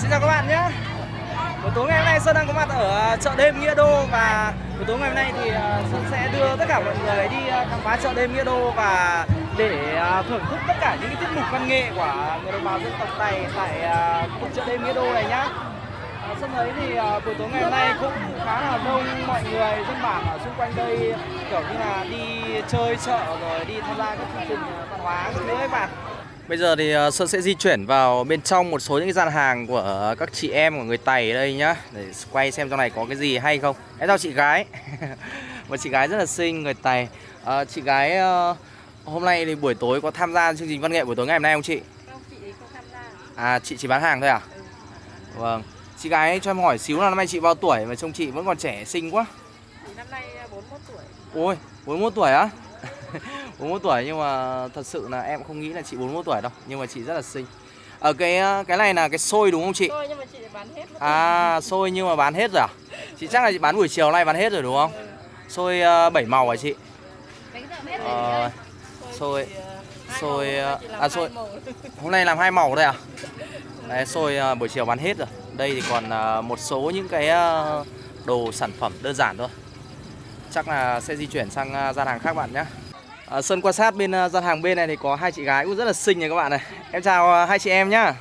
Xin chào các bạn nhé. Buổi tối ngày hôm nay Sơn đang có mặt ở à, chợ đêm Nghĩa Đô Và buổi tối ngày hôm nay thì à, Sơn sẽ đưa tất cả mọi người đi à, khám phá chợ đêm Nghĩa Đô Và để thưởng thức tất cả những cái tiết mục văn nghệ của người đồng bào dân tộc này Tại khu chợ đêm Nghĩa Đô này nhá. Sơn thấy thì buổi tối ngày hôm nay cũng khá là đông mọi người dân bản ở xung quanh đây, Kiểu như là đi chơi chợ rồi đi tham gia các chương trình văn hóa các thứ ấy bạn. Bây giờ thì ờ, Sơn sẽ di chuyển vào bên trong một số những cái gian hàng của các chị em của người Tày ở đây nhá Để quay xem trong này có cái gì hay không Em chào chị gái Một chị gái rất là xinh người Tày Ờ, Chị gái ờ, hôm nay thì buổi tối có tham gia chương trình văn nghệ buổi tối ngày hôm nay không chị? Không, chị không tham gia. À chị chỉ bán hàng thôi à? Vâng Chị gái cho em hỏi xíu là năm nay chị bao tuổi mà trông chị vẫn còn trẻ xinh quá năm nay 41 tuổi. Ôi 41 tuổi á 41 tuổi nhưng mà thật sự là em không nghĩ là chị 41 tuổi đâu Nhưng mà chị rất là xinh Ở cái cái này là cái xôi đúng không chị? Thôi nhưng mà chị bán hết. mất À xôi nhưng mà bán hết rồi à? Chị chắc là chị bán buổi chiều nay bán hết rồi đúng không? rồi. Xôi uh, 7 màu hả chị? Rồi Ờ, chị xôi- ờ, xôi, ờ, làm à, xôi-. Hôm nay làm hai màu đây à? Đấy, xôi uh, buổi chiều bán hết rồi Đây thì còn uh, một số những cái uh, đồ sản phẩm đơn giản thôi Chắc là sẽ di chuyển sang gian hàng khác bạn nhé À, Sơn quan sát bên uh, gian hàng bên này thì có hai chị gái cũng rất là xinh này các bạn này Em chào uh, hai chị em nhá.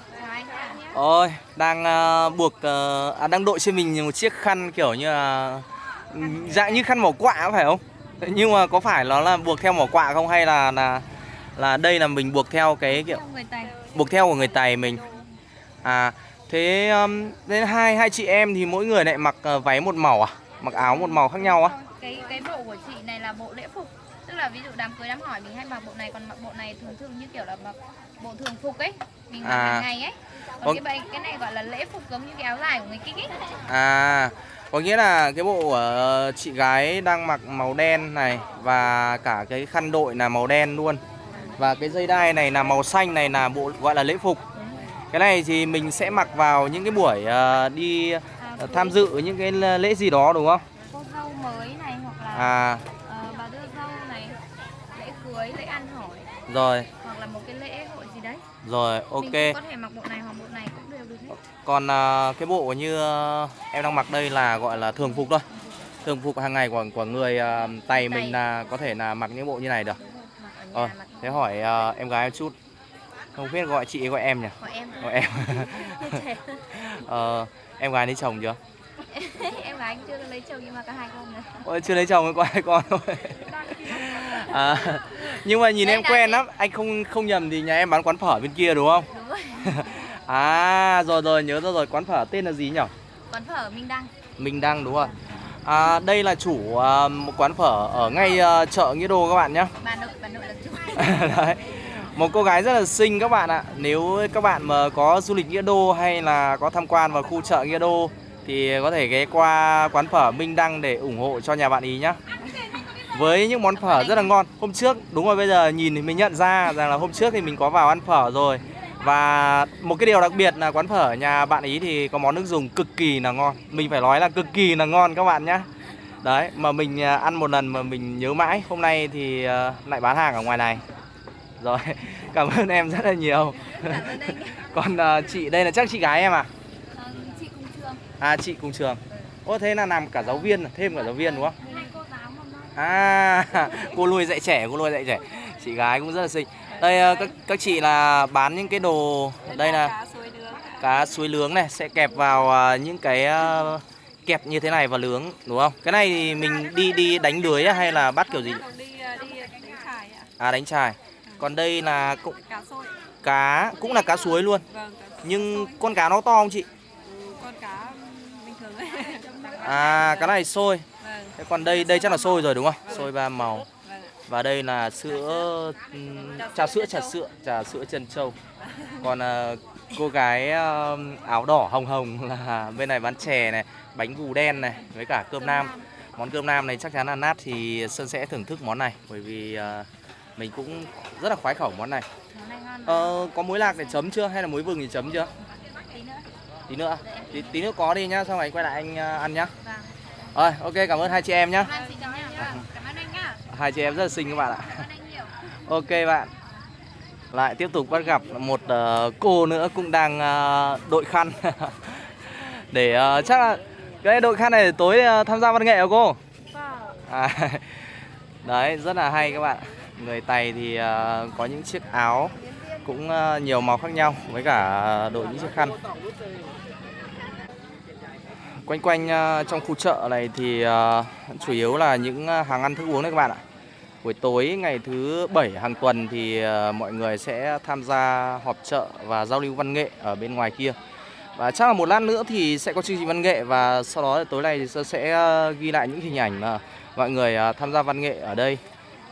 Ôi, đang uh, buộc, uh, à, đang đội trên mình một chiếc khăn kiểu như là ừm, Dạng như khăn mỏ quạ phải không? Nhưng mà có phải nó là buộc theo mỏ quạ không hay là là là đây là mình buộc theo cái kiểu buộc theo của người Tày mình À, thế um, nên hai hai chị em thì mỗi người lại mặc uh, váy một màu à? Mặc áo một màu khác nhau á? cái cái bộ của chị này là bộ lễ phục là ví dụ đám cưới đám hỏi mình hay mặc bộ này còn mặc bộ này thường thường như kiểu là mặc bộ thường phục ấy mình mặc À. hàng ngày ấy còn Vâng. cái bài cái này gọi là lễ phục giống như cái áo dài của người kinh ấy À, có nghĩa là cái bộ của chị gái đang mặc màu đen này và cả cái khăn đội là màu đen luôn. Và cái dây đai này là màu xanh này là bộ gọi là lễ phục. Cái này thì mình sẽ mặc vào những cái buổi ờ, đi à, tham dự những cái lễ gì đó đúng không? cô dâu mới này hoặc là À, ờ, bà đưa dâu này lễ cưới lễ ăn hỏi rồi, hoặc là một cái lễ hội gì đấy rồi, mình ok. cũng có thể mặc bộ này hoặc bộ này cũng đều được hết Còn à, cái bộ như à, em đang mặc đây là gọi là thường phục thôi. Thường phục hàng ngày của của người à, Tày mình là có thể là mặc những bộ như này được. Ờ, thế hỏi à, em gái một chút. Không biết gọi chị gọi em nhỉ? của em Gọi em. ờ, em gái lấy chồng chưa? em gái chưa lấy chồng nhưng mà có hai con rồi Ôi, chưa lấy chồng mới có hai con thôi. À, nhưng mà nhìn Đây em quen lắm, anh không không nhầm thì nhà em bán quán phở bên kia đúng không? đúng rồi À, rồi rồi nhớ ra rồi, quán phở tên là gì nhỉ? quán phở Minh Đăng Minh Đăng đúng rồi. À, đây là chủ à, một quán phở ở ngay à, chợ Nghĩa Đô các bạn nhé. bà nội bà nội là chủ Đấy. Một cô gái rất là xinh các bạn ạ. Nếu các bạn mà có du lịch Nghĩa Đô hay là có tham quan vào khu chợ Nghĩa Đô thì có thể ghé qua quán phở Minh Đăng để ủng hộ cho nhà bạn ý nhá. Với những món phở rất là ngon. Hôm trước đúng rồi bây giờ nhìn thì mình nhận ra rằng là hôm trước thì mình có vào ăn phở rồi. Và một cái điều đặc biệt là quán phở nhà bạn ý thì có món nước dùng cực kỳ là ngon. Mình phải nói là cực kỳ là ngon các bạn nhá. Đấy, mà mình à, ăn một lần mà mình nhớ mãi. Hôm nay thì à, lại bán hàng ở ngoài này. Rồi, cảm ơn em rất là nhiều. Còn à, chị đây là chắc chị gái em à? Chị cùng trường À chị cùng trường. Ô thế là làm cả giáo viên, thêm cả giáo viên đúng không? hai cô giáo mầm non À, cô nuôi dạy trẻ, cô nuôi dạy trẻ. Chị gái cũng rất là xinh. Đây à, các các chị là bán những cái đồ đây là Cá suối cá nướng này sẽ kẹp vào à, những cái à, kẹp như thế này và nướng đúng không? Cái này thì mình đi đi đánh lưới hay là bắt kiểu gì? Ờ. À đánh chài. Còn đây là cũng Cá cá cũng là cá suối luôn. Vâng, cá Nhưng con cá nó to không chị? Con cá bình thường ấy. À cái này sôi. Thế còn đây đây chắc là sôi rồi đúng không? Sôi ba màu. Và đây là sữa trà sữa trà sữa trà sữa chân trâu. Còn à, cô gái áo đỏ hồng hồng là bên này bán chè này, bánh gù đen này với cả cơm nam. Món cơm nam này chắc chắn là nát thì Sơn sẽ thưởng thức món này bởi vì à, mình cũng rất là khoái khẩu món này. này Ờ, có muối lạc để chấm chưa hay là muối vừng thì chấm chưa? tí nữa Tí nữa. Tí, tí nữa có đi nhá, xong rồi quay lại anh à, ăn nhá. vâng Rồi, ok cảm ơn hai chị em nhá. Hai chị em rất là xinh các bạn ạ. Ok bạn. lại tiếp tục bắt gặp một ờ, cô nữa cũng đang ờ, đội khăn. Để ờ, chắc là cái đội khăn này tối tham gia văn nghệ hả cô? À, đấy rất là hay các bạn. Người tày thì có những chiếc áo cũng nhiều màu khác nhau với cả đội những chiếc khăn quanh quanh ờ, trong khu chợ này thì ờ, chủ yếu là những ờ, hàng ăn thức uống đấy các bạn ạ. Buổi tối, ngày thứ bảy hàng tuần thì mọi người sẽ tham gia họp chợ và giao lưu văn nghệ ở bên ngoài kia. Và chắc là một lát nữa thì sẽ có chương trình văn nghệ và sau đó tối nay thì Sơn sẽ ghi lại những hình ảnh mà mọi người tham gia văn nghệ ở đây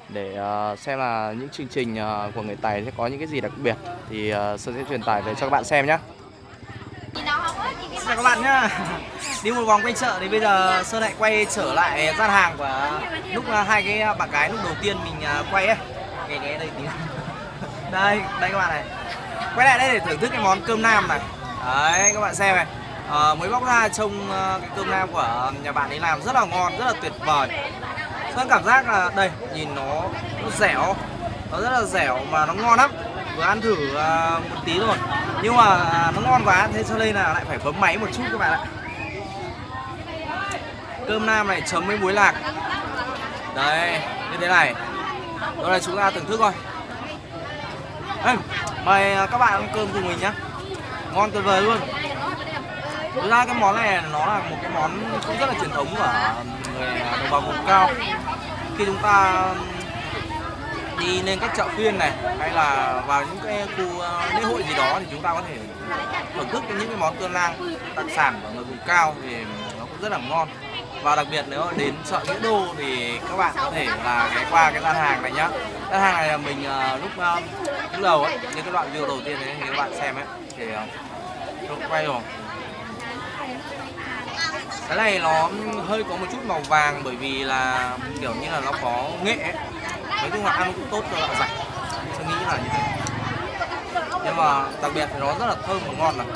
để xem là những chương trình của người Tài sẽ có những cái gì đặc biệt. Thì Sơn sẽ truyền tải về cho các bạn xem nhé. Chào các bạn nhá. Đi một vòng quanh chợ thì bây giờ Sơn lại quay trở lại gian hàng của lúc à, hai cái bạn gái lúc đầu tiên mình à, quay ấy. Nghe nghe đây tí. Đây, đây các bạn này. Quay lại đây để thưởng thức cái món cơm nam này. Đấy các bạn xem này. à, mới bóc ra trông ờ, cái cơm nam của nhà bạn ấy làm rất là ngon, rất là tuyệt vời. Sơn cảm giác là đây, nhìn nó nó dẻo, nó rất là dẻo mà nó ngon lắm. Vừa ăn thử à, một tí rồi, nhưng mà à, nó ngon quá, thế cho nên là lại phải bấm máy một chút các bạn ạ. Cơm nam này chấm với muối lạc. Đây, như thế này. Đó là chúng ta thưởng thức thôi. Ê, mời à, các bạn ăn cơm cùng mình nhá. Ngon tuyệt vời luôn. Thực ra cái món này nó là một cái món cũng rất là truyền thống của người đồng bào vùng cao. Khi chúng ta đi lên các chợ phiên này hay là vào những cái khu ờ, lễ hội gì đó thì chúng ta có thể thưởng thức những cái món cơm lang đặc sản của người vùng cao thì nó cũng rất là ngon. Và đặc biệt nếu đến chợ nghĩa đô thì các bạn có thể là ghé qua cái gian hàng này nhá. Gian hàng này là mình ờ, lúc ờ, lúc đầu ấy những cái đoạn video đầu tiên đấy thì các bạn xem ấy thì ờ, quay rồi. Cái này nó hơi có một chút màu vàng bởi vì là kiểu như là nó có nghệ ấy nói chung là ăn cũng tốt cho dạ dày. Tôi nghĩ là như thế. Nhưng mà đặc biệt thì nó rất là thơm và ngon này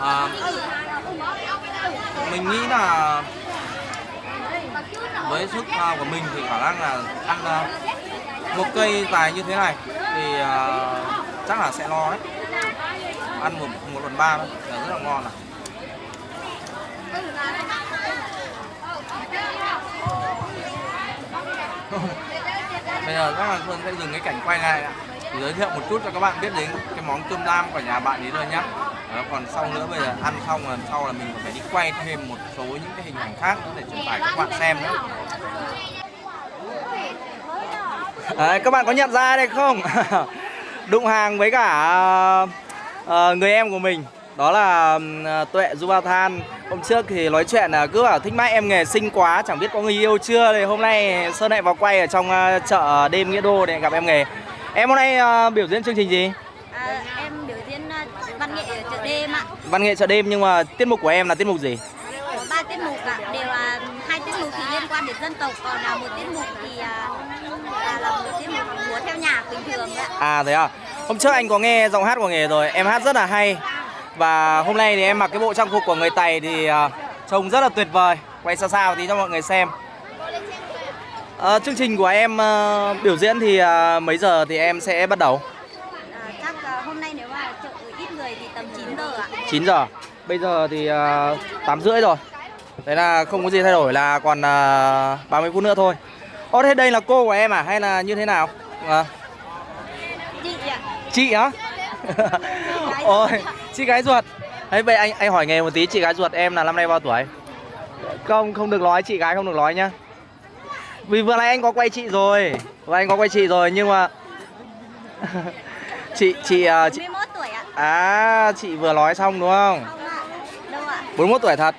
à, mình nghĩ là với sức à, của mình thì khả năng là ăn à, một cây dài như thế này thì uh, chắc là sẽ no đấy. Ăn một một phần ba thôi là rất là ngon này bây giờ các bạn Xuân sẽ dừng cái cảnh quay này ạ. Để giới thiệu một chút cho các bạn biết đến cái món cơm lam của nhà bạn ấy rồi nhá. Đó, còn sau nữa bây giờ ăn xong lần sau là mình còn phải đi quay thêm một số những cái hình ảnh khác nữa để truyền tải các bạn xem nữa. Đấy, các bạn có nhận ra đây không? Đụng hàng với cả uh, người em của mình đó là ừm, tuệ du ba than hôm trước thì nói chuyện là cứ bảo thích mãi em nghề xinh quá chẳng biết có người yêu chưa? Thì hôm nay sơn lại vào quay ở trong ờ, chợ đêm nghĩa đô để gặp em nghề. Em hôm nay ờ, biểu diễn chương trình gì? À, em biểu diễn à, văn nghệ ở chợ đêm ạ. văn nghệ chợ đêm nhưng mà tiết mục của em là tiết mục gì? Có ba tiết mục ạ, đều là hai tiết mục thì liên quan đến dân tộc, còn là một tiết mục thì à, là, là một tiết mục múa theo nhạc bình thường ạ. à thế à? Hôm trước anh có nghe giọng hát của nghề rồi em hát rất là hay và hôm nay thì em mặc cái bộ trang phục của người tày thì ờ, trông rất là tuyệt vời. Quay xa xa một tí cho mọi người xem. Ờ, chương trình của em ờ, biểu diễn thì mấy giờ thì em sẽ bắt đầu? À, chắc à, hôm nay nếu mà chợ ít người thì tầm 9 giờ ạ. 9 giờ. Bây giờ thì uh, 8 rưỡi rồi. Thế là không có gì thay đổi là còn uh, 30 phút nữa thôi. Ô thế đây là cô của em à? Hay là như thế nào? À, Chị ạ. chị á ôi chị gái ruột đấy vậy anh anh hỏi nghề một tí chị gái ruột em là năm nay bao tuổi không không được nói chị gái không được nói nhá vì vừa nãy anh có quay chị rồi vừa anh có quay chị rồi nhưng mà chị chị à, chị 41 tuổi ạ. à chị vừa nói xong đúng không Không ạ. Đâu ạ? 41 tuổi thật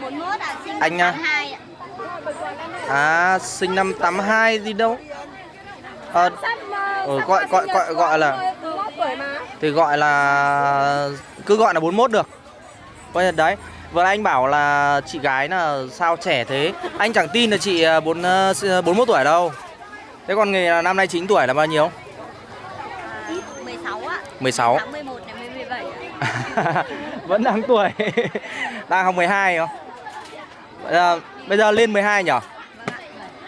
41 ạ, sinh Anh năm nha. 82 ạ. À sinh năm 82 gì đâu Ờ ừ, gọi gọi gọi gọi là thì gọi là cứ gọi là 41 được. Coi như đấy. Vừa anh bảo là chị gái là sao trẻ thế. Anh chẳng tin là chị à, bốn à, 41 tuổi đâu. Thế còn nghề là năm nay 9 tuổi là bao nhiêu? À, 16 ạ. 16. Tháng 11 này mới 17 ạ. Vẫn đang tuổi. đang học 12 không? Bây giờ, bây giờ lên 12 nhỉ?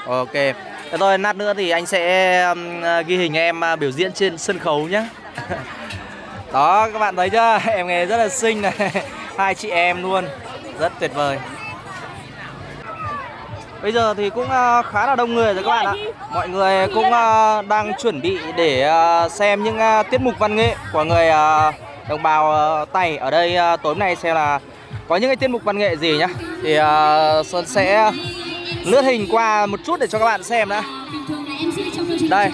Vâng. Ok. Thế thôi, lát nữa thì anh sẽ um, ờ, ghi hình em uh, biểu diễn trên sân khấu nhé. Đó, các bạn thấy chưa? Em nghề rất là xinh này. Hai chị em luôn. Rất tuyệt vời. Bây giờ thì cũng uh, khá là đông người rồi các bạn ạ. Mọi người cũng uh, đang chuẩn bị để uh, xem những uh, tiết mục văn nghệ của người uh, đồng bào uh, Tày ở đây uh, tối nay xem là có những cái tiết mục văn nghệ gì nhá. Thì uh, Sơn sẽ lướt hình qua một chút để cho các bạn xem đã. Đây.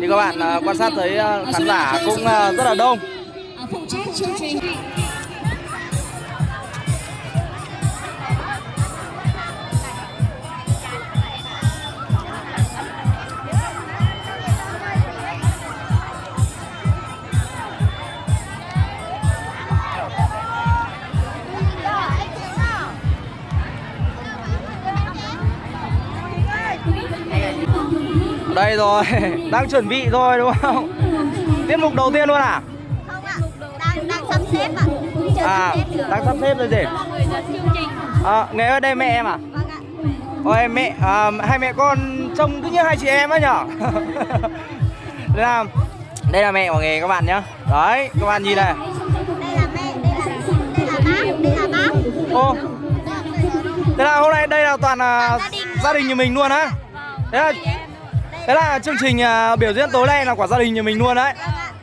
Thì các bạn à, quan sát thấy à, khán giả cũng à, rất là đông. Đây rồi, đang chuẩn bị rồi đúng không? Tiết mục đầu tiên luôn à? Không ạ, đang đang sắp xếp ạ. À, đang sắp xếp rồi gì? mọi người giờ chương trình À, nghe ở đây mẹ em à? Vâng ạ. Ôi mẹ, à, hai mẹ con trông cứ như hai chị em á nhở? đây là đây là mẹ của nghề các bạn nhá. Đấy, các bạn nhìn này. Đây là mẹ, đây là đây là bác, đây là bác. Ô, thế là hôm nay đây là toàn là Gia đình gia đình nhà mình luôn á. Thế là thế là chương trình à, biểu diễn tối nay là của gia đình nhà mình luôn đấy. Vâng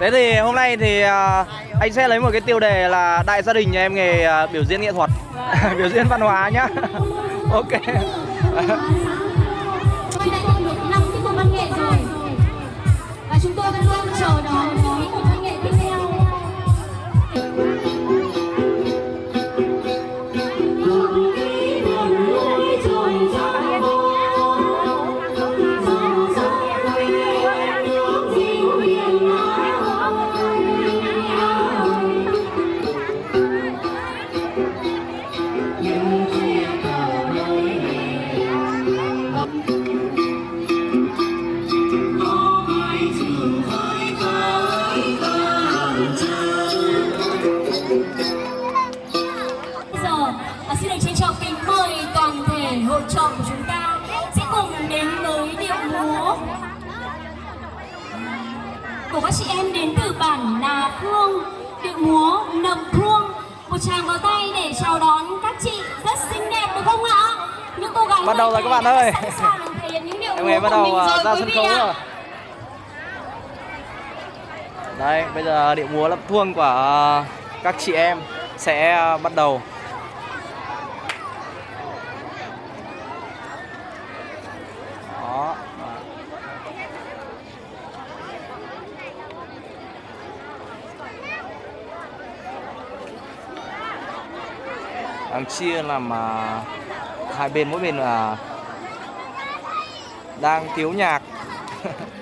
Thế thì hôm nay thì à, anh sẽ lấy một cái tiêu đề là đại gia đình nhà em nghề à, biểu diễn nghệ thuật, biểu diễn văn hóa nhá. ok. Bây Bắt đầu rồi các bạn ơi. Em nghề bắt đầu à, rồi ra sân khấu rồi. Đây, bây giờ điệu múa lập thuông của à, các chị em sẽ à, bắt đầu. Đó. Đang chia làm hai bên mỗi bên là đang thiếu nhạc.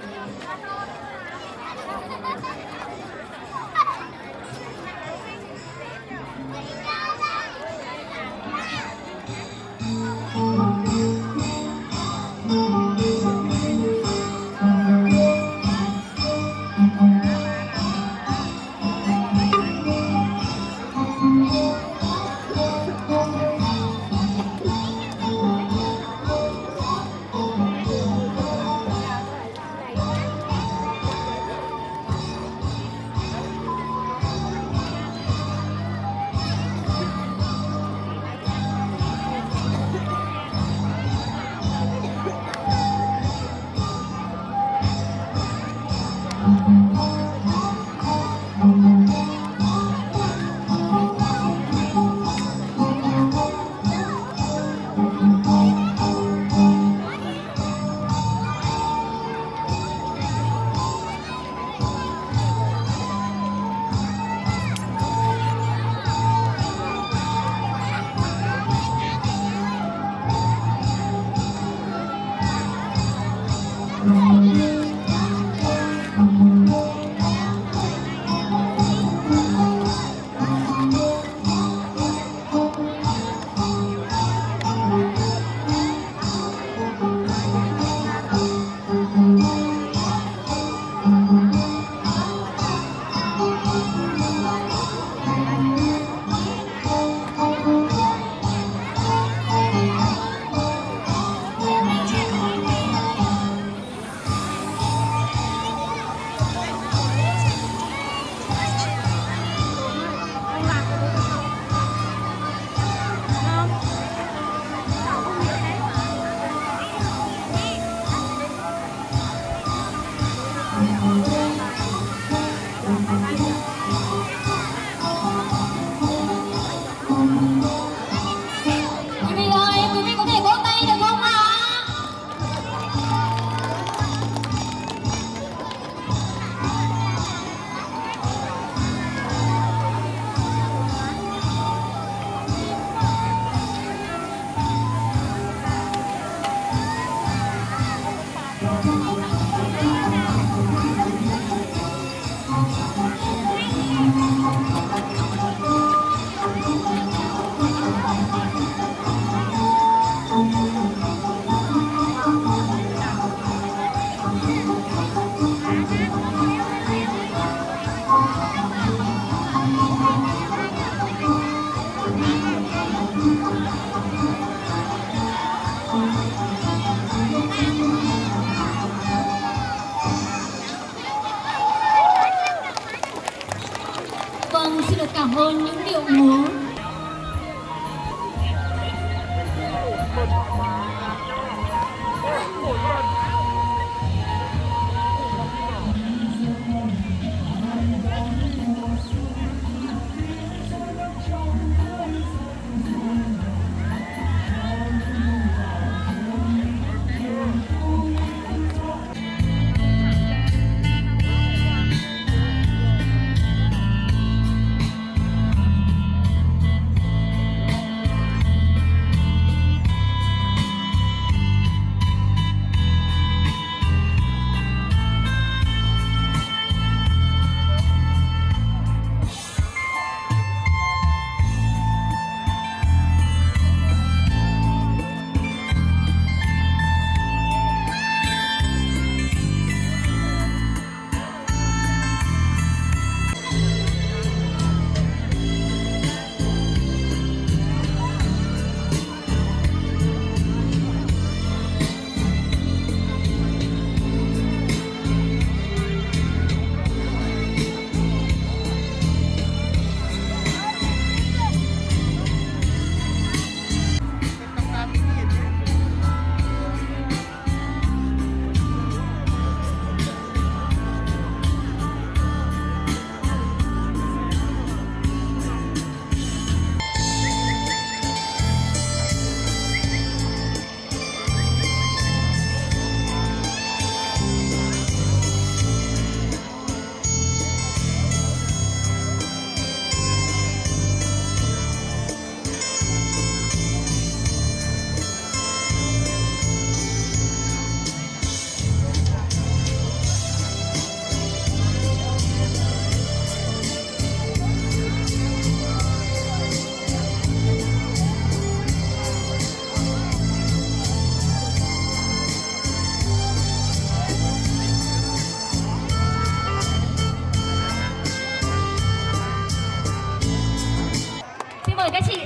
các chị.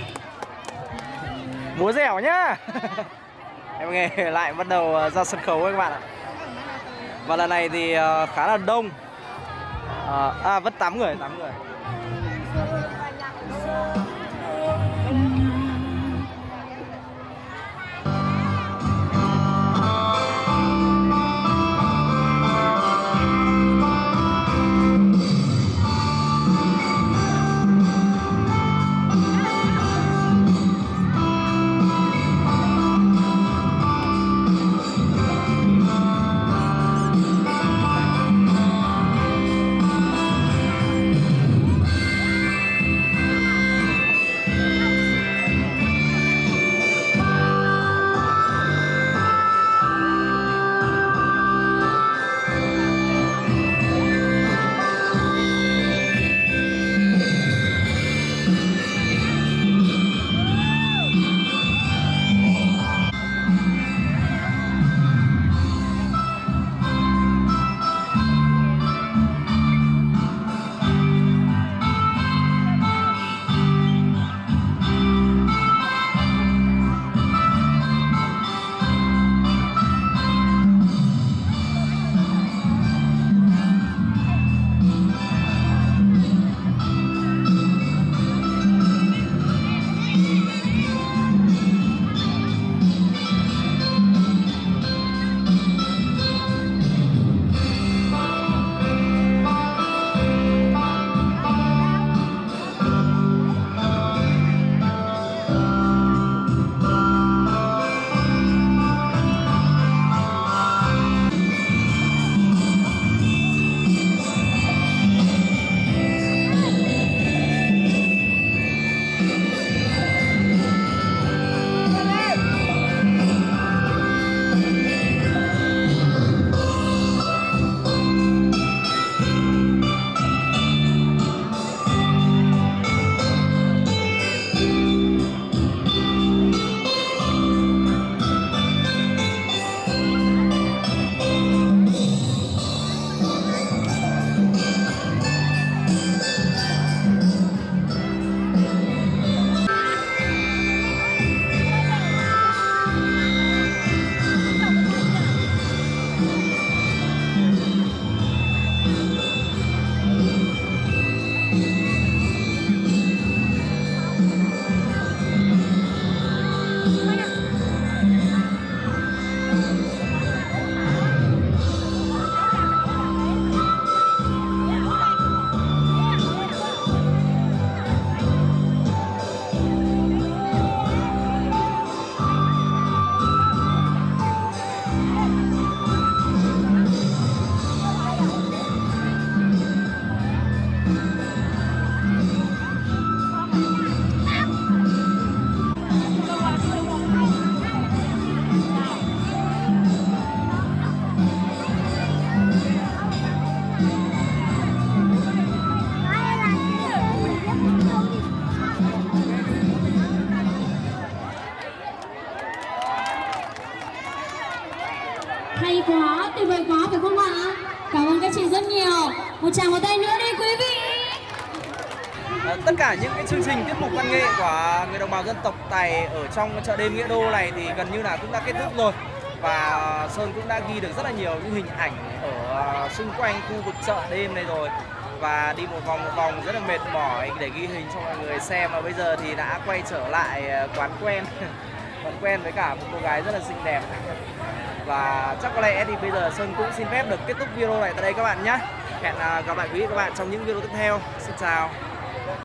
Múa dẻo nhá. Em nghe lại bắt đầu ờ, ra sân khấu các bạn ạ. Và lần này thì ờ, khá là đông. Ờ, à vẫn 8 người 8 người. Tuyệt vời quá phải không ạ? Cảm ơn các chị rất nhiều. Một tràng một tay nữa đi quý vị. À, tất cả những cái chương trình tiết mục văn nghệ của người đồng bào dân tộc Tài ở trong chợ đêm Nghĩa Đô này thì gần như là cũng đã kết thúc rồi và Sơn cũng đã ghi được rất là nhiều những hình ảnh ở à, xung quanh khu vực chợ đêm này rồi và đi một vòng một vòng rất là mệt mỏi để ghi hình cho mọi người xem và bây giờ thì đã quay trở lại à, quán quen quán quen với cả một cô gái rất là xinh đẹp và chắc có lẽ thì bây giờ Sơn cũng xin phép được kết thúc video này tại đây các bạn nhé. Hẹn à, gặp lại quý vị các bạn trong những video tiếp theo. Xin chào.